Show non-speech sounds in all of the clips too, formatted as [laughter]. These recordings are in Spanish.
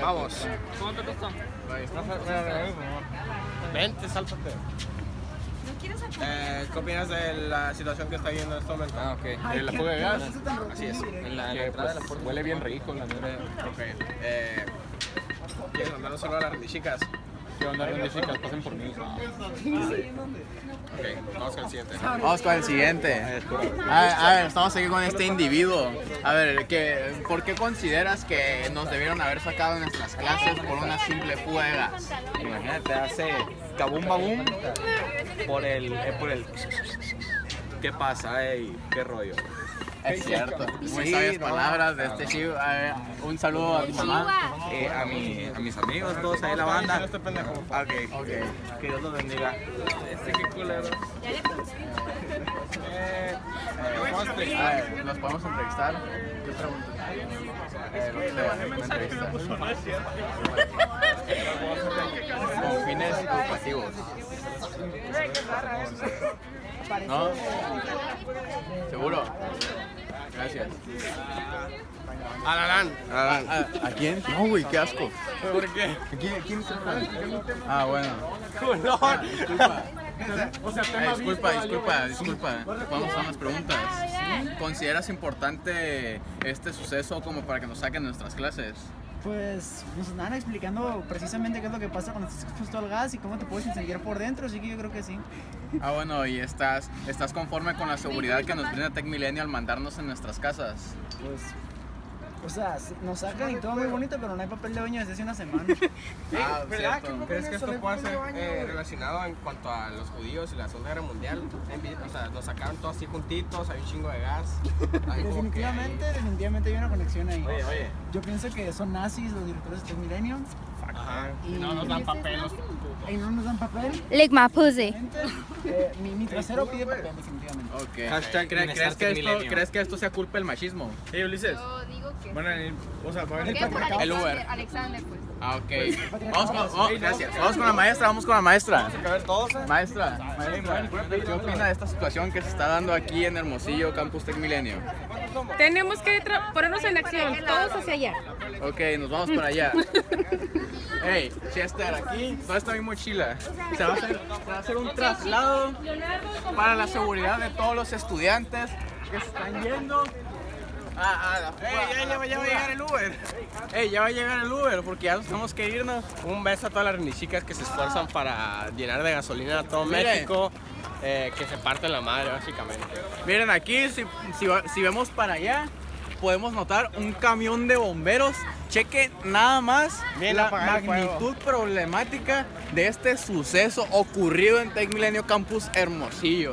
Vamos. ¿Cómo te costó? Vente, sáltate. Eh, ¿Qué opinas de la situación que está viendo en este momento? Ah, ok. ¿En la fuga de gas? Así es. En la, en la Que, entrada de la pues, puerta. huele bien rico, la neta. Ok. Eh, ¿Quieres mandar un saludo a las chicas? ¿Qué onda, Randy, chicas? Pasen por mí. Ok, vamos con el siguiente. Vamos con el siguiente. A ver, a ver, estamos aquí con este individuo. A ver, ¿qué, ¿por qué consideras que nos debieron haber sacado de nuestras clases por una simple fuga de gas? Imagínate, hace kabum babum por el, eh, por el. ¿Qué pasa? Ey, ¿Qué rollo? Es cierto. Muy Sí, sabias no. palabras de este chico. A ver, un saludo a tu mamá. Eh, a, mi, a mis amigos, todos ahí en la banda. Este pendejo. Ok, Ok. que Dios los bendiga. Este qué culero. Eh, ver, ¿nos podemos entrevistar? ¿Qué preguntas? Eh, no sé, una entrevista. Con fines educativos. ¿No? ¿Seguro? Gracias. Alalán. Alalán. ¿A, a quién? No, güey, qué asco. ¿Por qué? ¿Quién, quién es el Ah, bueno. Culón. Disculpa. Eh, disculpa, disculpa, disculpa. Vamos a unas preguntas. ¿Consideras importante este suceso como para que nos saquen nuestras clases? Pues nos andan explicando precisamente qué es lo que pasa cuando estás expuesto al gas y cómo te puedes incendiar por dentro, así que yo creo que sí. Ah, bueno, ¿y estás, estás conforme con la seguridad que nos brinda Tech Milenio al mandarnos en nuestras casas? Pues, o sea, sí, nos sacan y todo muy bonito, pero no hay papel de baño desde hace una semana. [laughs] Ah, ¿Verdad? cierto. ¿Crees que esto puede ser eh, relacionado en cuanto a los judíos y la Segunda Guerra Mundial? En O sea, nos sacaron todos así juntitos, hay un chingo de gas. [laughs] Hay como que- definitivamente, definitivamente hay una conexión ahí. Oye, oye. Yo pienso que son nazis los directores de Milenio Ajá. y No nos dan papel. los- y no nos dan papel. Lick my pussy. Eh, mi, mi trasero pide papel, definitivamente. Ok. Hashtag ¿Cre- bienestar ¿crees, que esto. ¿Crees que esto sea culpa del machismo? Hey, Ulises. Yo digo que. A venir, o sea, va a venir para El Uber. Alexander, pues. Ah, ok. Vamos con, oh, gracias. Vamos con la maestra, vamos con la maestra. A ver, todos, ¿eh? Maestra, maestra, ¿qué opina de esta situación que se está dando aquí en Hermosillo, Campus Tech Milenio? Tenemos que ponernos en acción, todos hacia allá. Ok, nos vamos para allá. [laughs] Hey, Chester, aquí, ¿dónde está mi mochila? Se va a hacer, se va a hacer un traslado para la seguridad de todos los estudiantes que se están yendo. Ah, ah, la fuga, Ey, ya, ya, va- ya va a llegar el Uber. Ey, ya va a llegar el Uber porque ya nos tenemos que irnos. Un beso a todas las chicas que se esfuerzan para llenar de gasolina a todo. México, eh, que se parten la madre, básicamente. Miren aquí, si, si, si vemos para allá, podemos notar un camión de bomberos. Cheque nada más la magnitud problemática de este suceso ocurrido en Tech Milenio Campus Hermosillo.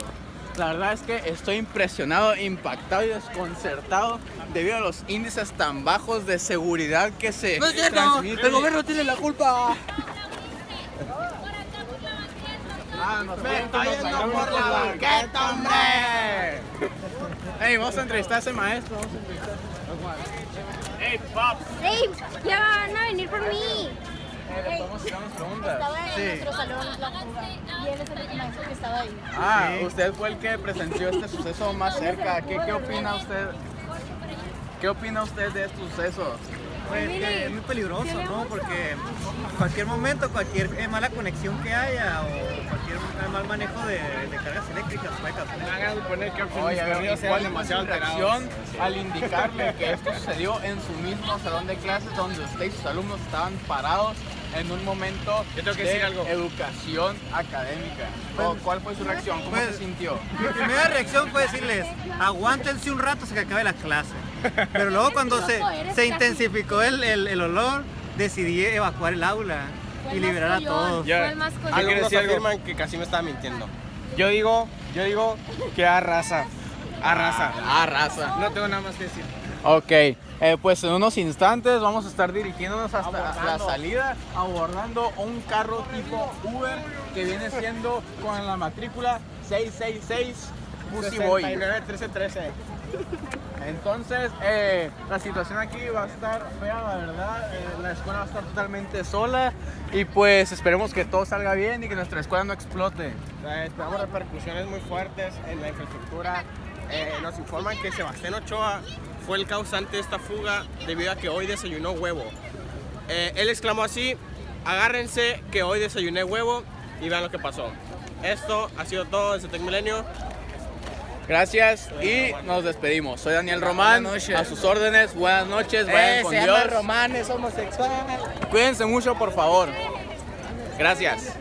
La verdad es que estoy impresionado, impactado y desconcertado debido a los índices tan bajos de seguridad que se transmiten. ¡El gobierno tiene la culpa! Ah, nos está yendo por la banqueta, hombre. Ey, vamos a entrevistar a ese maestro. Vamos a entrevistar ¡Ey! ¡Ya van a venir por mí! ¿Le podemos hacer unas preguntas? En nuestro salón la fuga. Y él es el maestro que estaba ahí. Ah, usted fue el que presenció este suceso más cerca. ¿Qué, qué opina usted? ¿Qué opina usted de este suceso? Pues que es muy peligroso, ¿no? Porque cualquier momento, cualquier eh, mala conexión que haya o cualquier mal manejo de, de cargas eléctricas puede causar. Me hagan suponer que Oye, a ver, perdidos ¿cuál eran fue su demasiado alterados. reacción al indicarle que esto sucedió en su mismo salón de clases donde usted y sus alumnos estaban parados en un momento Yo tengo que de decir algo. educación académica? ¿Cu- ¿Cuál fue su reacción? ¿Cómo Pues- se sintió? Mi primera reacción fue decirles, aguántense un rato hasta que acabe la clase. Pero luego cuando se, se intensificó el, el, el olor, decidí evacuar el aula y liberar a todos. Decir algo? afirman que casi me estaba mintiendo. Yo digo, yo digo que arrasa. Arrasa. Ah, raza. No tengo nada más que decir. Ok, eh, pues en unos instantes vamos a estar dirigiéndonos hasta la salida, abordando un carro tipo Uber que viene siendo con la matrícula 666 Pussy Boy. 69 13 13. Entonces, eh, la situación aquí va a estar fea, la verdad. eh, la escuela va a estar totalmente sola y pues esperemos que todo salga bien y que nuestra escuela no explote. Eh, Esperamos repercusiones muy fuertes en la infraestructura. Eh, nos informan que Sebastián Ochoa fue el causante de esta fuga debido a que hoy desayunó huevo. Eh, él exclamó así, agárrense que hoy desayuné huevo y vean lo que pasó. Esto ha sido todo desde Tech Milenio. Gracias y nos despedimos. Soy Daniel Román, a sus órdenes. Buenas noches, vayan Eh, con se llama Dios. Román, es homosexual. Cuídense mucho, por favor. Gracias.